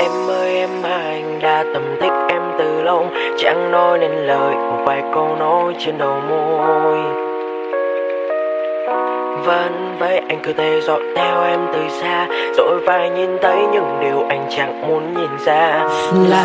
Em ơi, em anh đã tầm thích em từ lâu. Chẳng nói nên lời, một vài câu nói trên đầu môi. Vẫn vậy anh cứ thế dõi theo em từ xa. Rồi phải nhìn thấy những điều anh chẳng muốn nhìn ra. Là